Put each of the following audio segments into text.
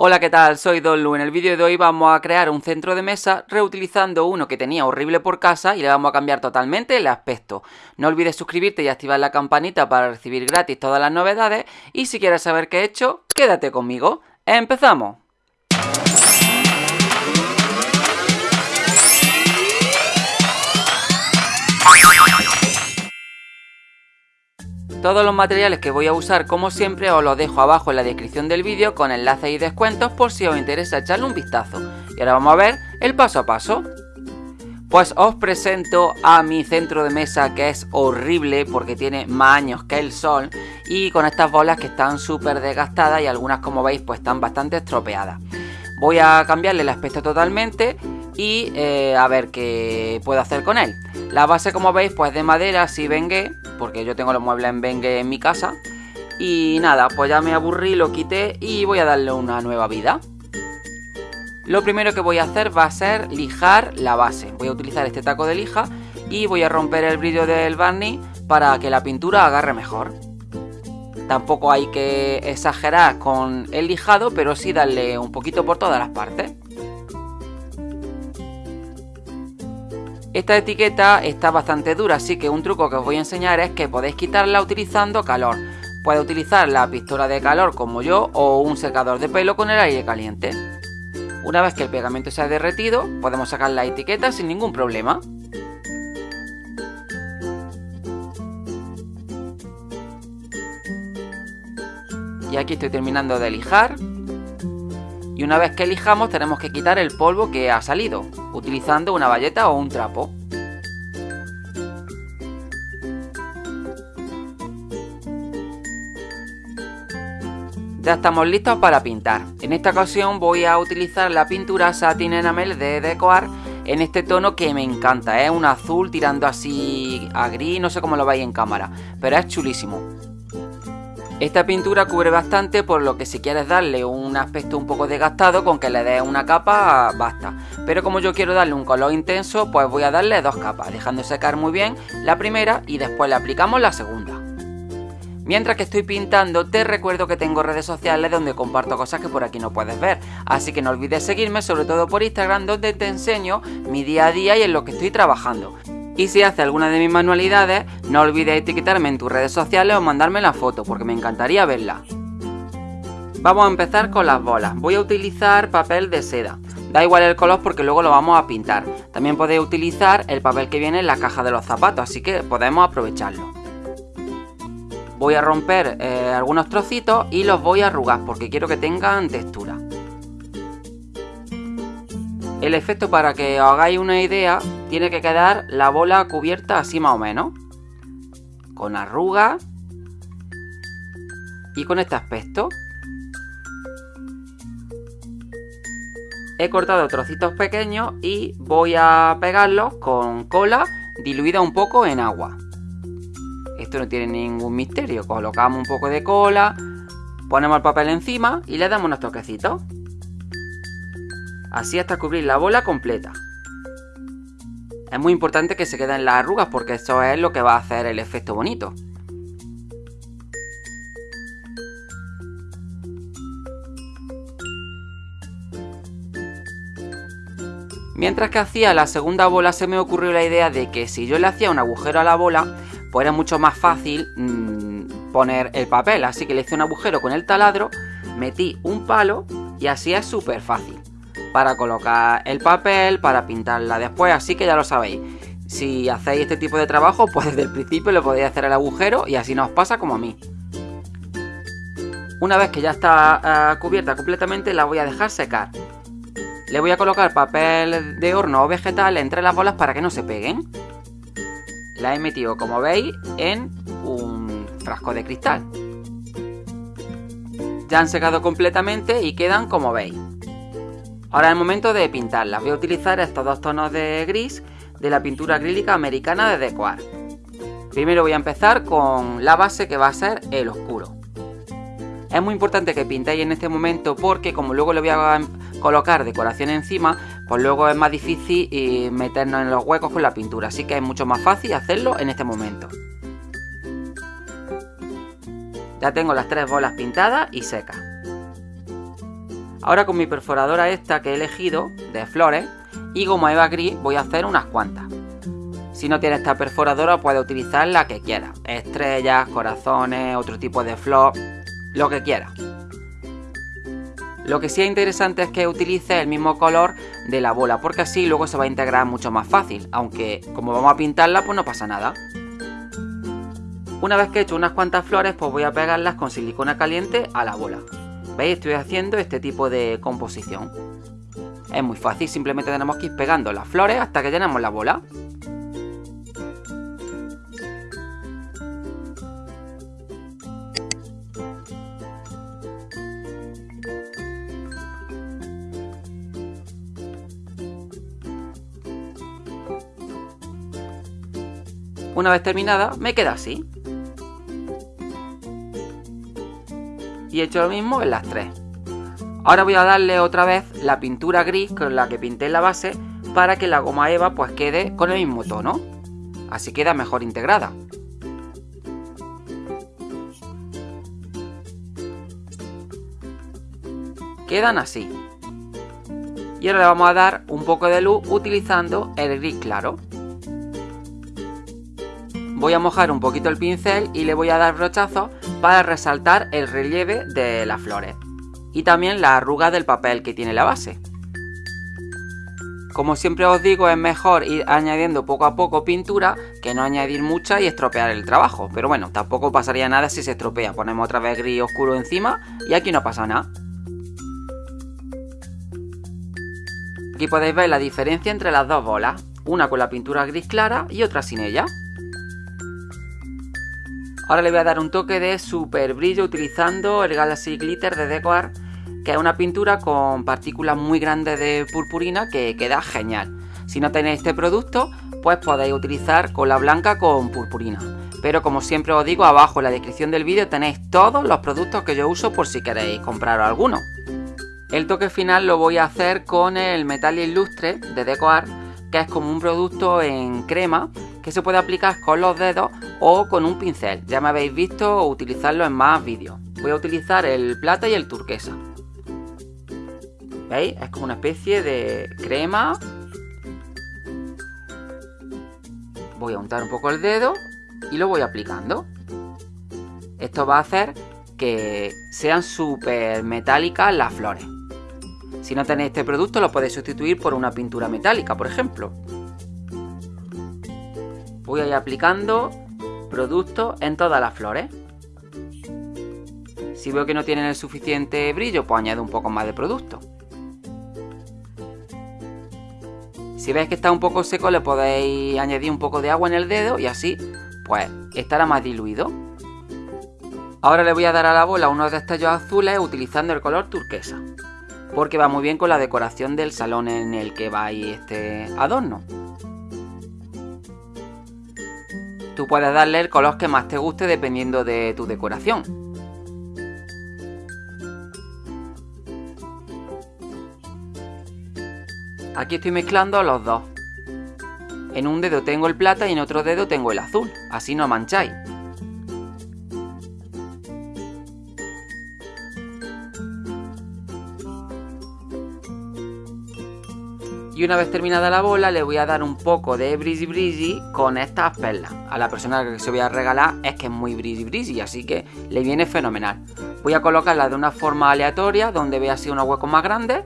Hola, ¿qué tal? Soy Donlu. En el vídeo de hoy vamos a crear un centro de mesa reutilizando uno que tenía horrible por casa y le vamos a cambiar totalmente el aspecto. No olvides suscribirte y activar la campanita para recibir gratis todas las novedades y si quieres saber qué he hecho, quédate conmigo. ¡Empezamos! Todos los materiales que voy a usar como siempre os los dejo abajo en la descripción del vídeo con enlaces y descuentos por si os interesa echarle un vistazo. Y ahora vamos a ver el paso a paso. Pues os presento a mi centro de mesa que es horrible porque tiene más años que el sol y con estas bolas que están súper desgastadas y algunas como veis pues están bastante estropeadas. Voy a cambiarle el aspecto totalmente y eh, a ver qué puedo hacer con él. La base como veis pues de madera así vengue, porque yo tengo los muebles en vengue en mi casa. Y nada, pues ya me aburrí, lo quité y voy a darle una nueva vida. Lo primero que voy a hacer va a ser lijar la base. Voy a utilizar este taco de lija y voy a romper el brillo del barniz para que la pintura agarre mejor. Tampoco hay que exagerar con el lijado, pero sí darle un poquito por todas las partes. Esta etiqueta está bastante dura, así que un truco que os voy a enseñar es que podéis quitarla utilizando calor. Puedes utilizar la pistola de calor como yo o un secador de pelo con el aire caliente. Una vez que el pegamento se ha derretido, podemos sacar la etiqueta sin ningún problema. Y aquí estoy terminando de lijar. Y una vez que lijamos tenemos que quitar el polvo que ha salido, utilizando una bayeta o un trapo. Ya estamos listos para pintar. En esta ocasión voy a utilizar la pintura Satin Enamel de Decoar en este tono que me encanta. Es un azul tirando así a gris, no sé cómo lo veis en cámara, pero es chulísimo. Esta pintura cubre bastante por lo que si quieres darle un aspecto un poco desgastado con que le des una capa basta. Pero como yo quiero darle un color intenso pues voy a darle dos capas dejando secar muy bien la primera y después le aplicamos la segunda. Mientras que estoy pintando te recuerdo que tengo redes sociales donde comparto cosas que por aquí no puedes ver. Así que no olvides seguirme sobre todo por Instagram donde te enseño mi día a día y en lo que estoy trabajando. Y si haces alguna de mis manualidades, no olvides etiquetarme en tus redes sociales o mandarme la foto, porque me encantaría verla. Vamos a empezar con las bolas. Voy a utilizar papel de seda. Da igual el color porque luego lo vamos a pintar. También podéis utilizar el papel que viene en la caja de los zapatos, así que podemos aprovecharlo. Voy a romper eh, algunos trocitos y los voy a arrugar porque quiero que tengan textura. El efecto para que os hagáis una idea tiene que quedar la bola cubierta así más o menos. Con arrugas. Y con este aspecto. He cortado trocitos pequeños y voy a pegarlos con cola diluida un poco en agua. Esto no tiene ningún misterio. Colocamos un poco de cola, ponemos el papel encima y le damos unos toquecitos. Así hasta cubrir la bola completa. Es muy importante que se queden las arrugas porque eso es lo que va a hacer el efecto bonito. Mientras que hacía la segunda bola se me ocurrió la idea de que si yo le hacía un agujero a la bola, pues era mucho más fácil mmm, poner el papel. Así que le hice un agujero con el taladro, metí un palo y así es súper fácil para colocar el papel, para pintarla después, así que ya lo sabéis. Si hacéis este tipo de trabajo, pues desde el principio le podéis hacer el agujero y así no os pasa como a mí. Una vez que ya está uh, cubierta completamente, la voy a dejar secar. Le voy a colocar papel de horno o vegetal entre las bolas para que no se peguen. La he metido, como veis, en un frasco de cristal. Ya han secado completamente y quedan como veis. Ahora es el momento de pintarlas. Voy a utilizar estos dos tonos de gris de la pintura acrílica americana de Decoar. Primero voy a empezar con la base que va a ser el oscuro. Es muy importante que pintéis en este momento porque como luego le voy a colocar decoración encima, pues luego es más difícil eh, meternos en los huecos con la pintura. Así que es mucho más fácil hacerlo en este momento. Ya tengo las tres bolas pintadas y secas. Ahora con mi perforadora esta que he elegido, de flores, y goma eva gris voy a hacer unas cuantas. Si no tienes esta perforadora puedes utilizar la que quieras. Estrellas, corazones, otro tipo de flor, lo que quieras. Lo que sí es interesante es que utilice el mismo color de la bola, porque así luego se va a integrar mucho más fácil, aunque como vamos a pintarla pues no pasa nada. Una vez que he hecho unas cuantas flores pues voy a pegarlas con silicona caliente a la bola. ¿Veis? Estoy haciendo este tipo de composición. Es muy fácil, simplemente tenemos que ir pegando las flores hasta que llenemos la bola. Una vez terminada, me queda así. Y he hecho lo mismo en las tres. Ahora voy a darle otra vez la pintura gris con la que pinté la base para que la goma eva pues quede con el mismo tono. Así queda mejor integrada. Quedan así. Y ahora le vamos a dar un poco de luz utilizando el gris claro voy a mojar un poquito el pincel y le voy a dar brochazos para resaltar el relieve de las flores y también la arruga del papel que tiene la base. Como siempre os digo, es mejor ir añadiendo poco a poco pintura que no añadir mucha y estropear el trabajo. Pero bueno, tampoco pasaría nada si se estropea. Ponemos otra vez gris oscuro encima y aquí no pasa nada. Aquí podéis ver la diferencia entre las dos bolas. Una con la pintura gris clara y otra sin ella. Ahora le voy a dar un toque de super brillo utilizando el Galaxy Glitter de Decoar, que es una pintura con partículas muy grandes de purpurina que queda genial. Si no tenéis este producto, pues podéis utilizar cola blanca con purpurina. Pero como siempre os digo, abajo en la descripción del vídeo tenéis todos los productos que yo uso por si queréis comprar alguno. El toque final lo voy a hacer con el Metal Illustre de Decoar, que es como un producto en crema que se puede aplicar con los dedos o con un pincel. Ya me habéis visto utilizarlo en más vídeos. Voy a utilizar el plata y el turquesa. ¿Veis? Es como una especie de crema. Voy a untar un poco el dedo y lo voy aplicando. Esto va a hacer que sean súper metálicas las flores. Si no tenéis este producto lo podéis sustituir por una pintura metálica, por ejemplo voy a ir aplicando producto en todas las flores. Si veo que no tienen el suficiente brillo, pues añado un poco más de producto. Si veis que está un poco seco, le podéis añadir un poco de agua en el dedo y así, pues, estará más diluido. Ahora le voy a dar a la bola unos destellos azules utilizando el color turquesa, porque va muy bien con la decoración del salón en el que va este adorno. Tú puedes darle el color que más te guste dependiendo de tu decoración. Aquí estoy mezclando los dos. En un dedo tengo el plata y en otro dedo tengo el azul, así no mancháis. Y una vez terminada la bola le voy a dar un poco de brizzy brizzy con estas perlas. A la persona que se voy a regalar es que es muy brizzy brizzy, así que le viene fenomenal. Voy a colocarla de una forma aleatoria donde vea así unos huecos más grandes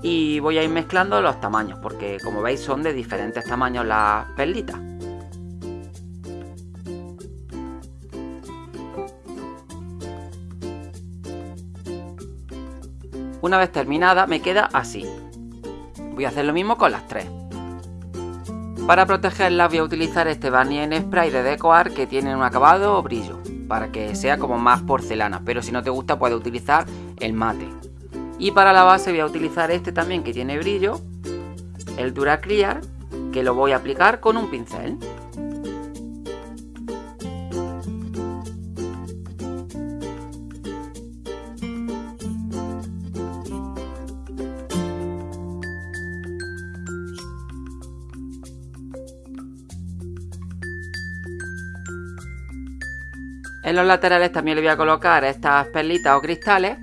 y voy a ir mezclando los tamaños porque como veis son de diferentes tamaños las perlitas. Una vez terminada me queda así. Voy a hacer lo mismo con las tres. Para protegerlas voy a utilizar este barnier en spray de Decoar que tiene un acabado o brillo, para que sea como más porcelana, pero si no te gusta puedes utilizar el mate. Y para la base voy a utilizar este también que tiene brillo, el Duraclear, que lo voy a aplicar con un pincel. En los laterales también le voy a colocar estas perlitas o cristales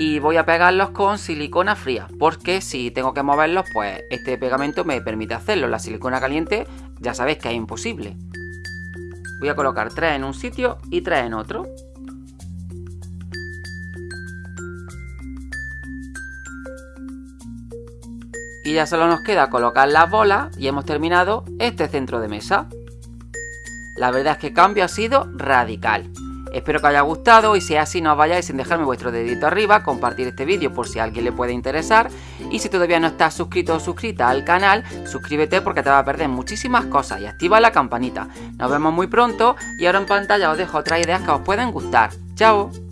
y voy a pegarlos con silicona fría porque si tengo que moverlos pues este pegamento me permite hacerlo. La silicona caliente ya sabéis que es imposible. Voy a colocar tres en un sitio y tres en otro. Y ya solo nos queda colocar las bolas y hemos terminado este centro de mesa. La verdad es que el cambio ha sido radical Espero que os haya gustado y si es así no os vayáis sin dejarme vuestro dedito arriba, compartir este vídeo por si a alguien le puede interesar y si todavía no estás suscrito o suscrita al canal, suscríbete porque te va a perder muchísimas cosas y activa la campanita. Nos vemos muy pronto y ahora en pantalla os dejo otras ideas que os pueden gustar. ¡Chao!